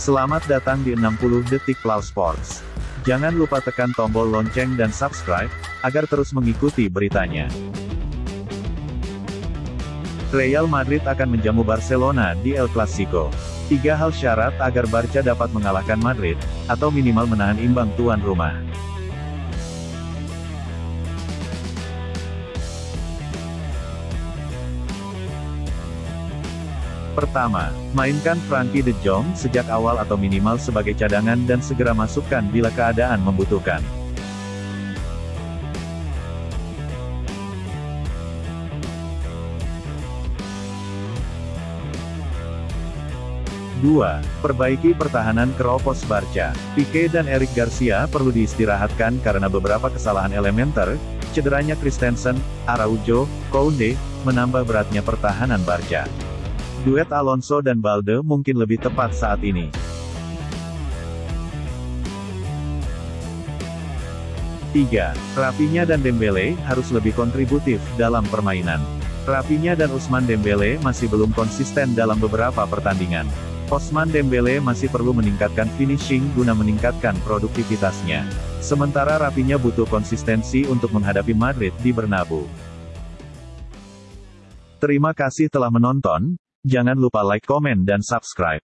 Selamat datang di 60 Detik Plau Sports. Jangan lupa tekan tombol lonceng dan subscribe, agar terus mengikuti beritanya. Real Madrid akan menjamu Barcelona di El Clasico. Tiga hal syarat agar Barca dapat mengalahkan Madrid, atau minimal menahan imbang tuan rumah. Pertama, mainkan Frankie de Jong sejak awal atau minimal sebagai cadangan dan segera masukkan bila keadaan membutuhkan. Dua, Perbaiki pertahanan keropos Barca. Pique dan Eric Garcia perlu diistirahatkan karena beberapa kesalahan elementer, cederanya Christensen, Araujo, Kounde, menambah beratnya pertahanan Barca. Duet Alonso dan Balde mungkin lebih tepat saat ini. Tiga, Rapinya dan Dembele harus lebih kontributif dalam permainan. Rapinya dan Usman Dembele masih belum konsisten dalam beberapa pertandingan. Osman Dembele masih perlu meningkatkan finishing guna meningkatkan produktivitasnya. Sementara Rapinya butuh konsistensi untuk menghadapi Madrid di Bernabeu. Terima kasih telah menonton, Jangan lupa like, komen dan subscribe.